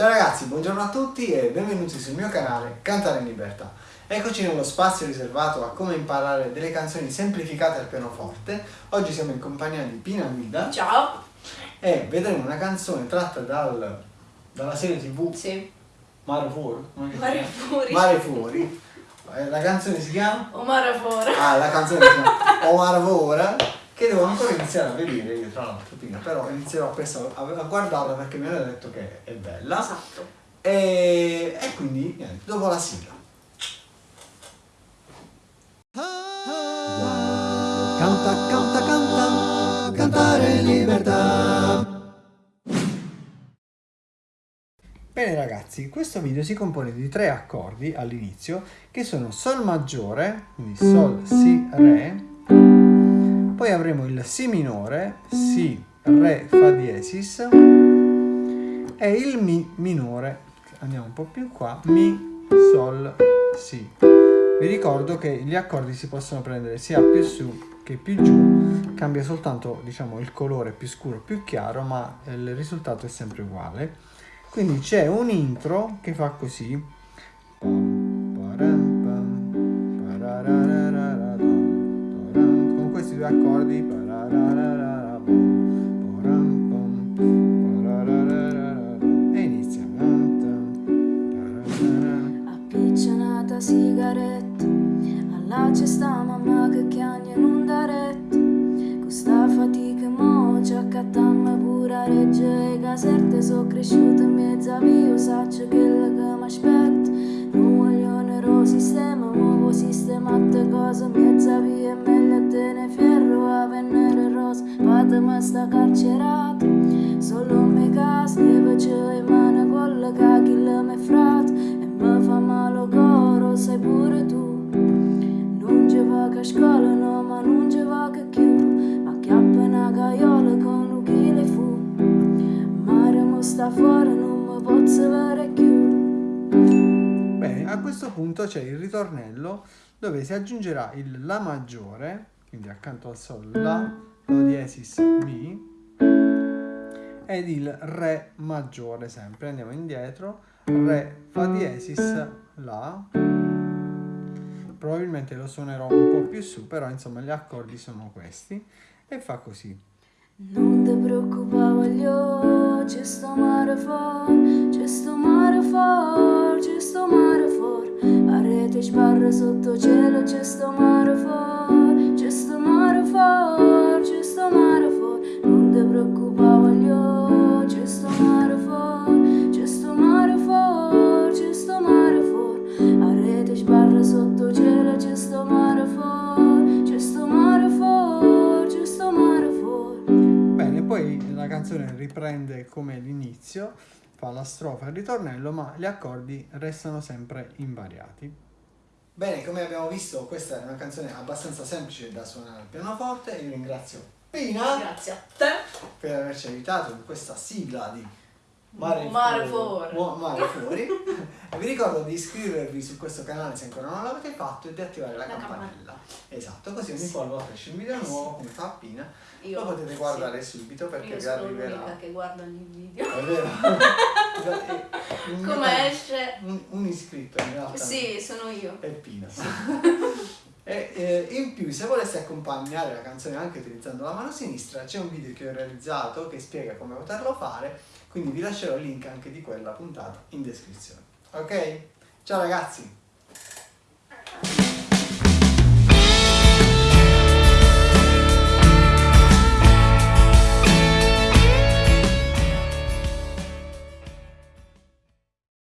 Ciao ragazzi, buongiorno a tutti e benvenuti sul mio canale Cantare in Libertà. Eccoci nello spazio riservato a come imparare delle canzoni semplificate al pianoforte. Oggi siamo in compagnia di Pina Guida. Ciao! E vedremo una canzone tratta dal, dalla serie tv Sì. Mare Fuori. Mare Fuori. Mare Fuori. Eh, La canzone si chiama? Omar Fora. Ah, la canzone si chiama O Mare Fuori che devo ancora iniziare a vedere io tra l'altro però inizierò a, a guardarla perché mi hanno detto che è bella. Esatto. E, e quindi niente, dopo la sigla. Canta, canta, canta, cantare in libertà. Bene ragazzi, questo video si compone di tre accordi all'inizio che sono Sol maggiore, quindi Sol, Si, Re, poi avremo il Si minore, Si, Re, Fa diesis e il Mi minore, andiamo un po' più qua, Mi, Sol, Si. Vi ricordo che gli accordi si possono prendere sia più su che più giù, cambia soltanto diciamo il colore più scuro più chiaro, ma il risultato è sempre uguale. Quindi c'è un intro che fa così. Accordi. E inizia. Appiccionata sigaretta Alla cesta mamma che chiagna in un daretto Questa fatica mo ci accattamma pure a regge E caserte so cresciuta in mezzo a via Saccio che la mi aspetta un ero sistema Nuovo sistemate cose Mezza via me sta carcerata Solo me Deve c'è in mano Quella che chi la me frate E mi fa male coro Sai pure tu Non ci va che a scuola no Ma non ci va che più Ma che appena gaiola Con un chile fu. Mare mo sta fuori Non mi posso vedere più Bene, a questo punto c'è il ritornello dove si aggiungerà il La maggiore, quindi accanto al Sol La, diesis Mi, ed il Re maggiore sempre. Andiamo indietro, Re, Fa diesis, La. Probabilmente lo suonerò un po' più su, però insomma gli accordi sono questi. E fa così. Non ti preoccupare, voglio, c'è sto mare fuori, c'è sto mare fuori, c'è sto mare fuori. A rete sbarra sotto cielo, c'è sto mare fuori, Non ti preoccupare, voglio, c'è sto mare fuori, c'è sto mare fuori, c'è sto mare fuori. A rete sbarra sotto cielo, c'è sto mare fuori, c'è sto mare fuori, c'è sto mare fuori. Bene, poi la canzone riprende come l'inizio, fa la strofa e il ritornello, ma gli accordi restano sempre invariati. Bene, come abbiamo visto, questa è una canzone abbastanza semplice da suonare al pianoforte. Io ringrazio Pina Grazie a te. per averci aiutato in questa sigla di Mare, Mare Fuori. Mare Fuori. e vi ricordo di iscrivervi su questo canale se ancora non l'avete fatto e di attivare la, La campanella. Esatto, così ogni qualvolta esce un video nuovo, come fa Pina, Io, lo potete sì. guardare subito perché Io vi sono arriverà. l'unica che guarda ogni video. È vero? Un- Come esce? Un, un iscritto in realtà. Sì, sono io. È Pina. e in più, se voleste accompagnare la canzone anche utilizzando la mano sinistra, c'è un video che ho realizzato che spiega come poterlo fare, quindi vi lascerò il link anche di quella puntata in descrizione. Ok? Ciao ragazzi!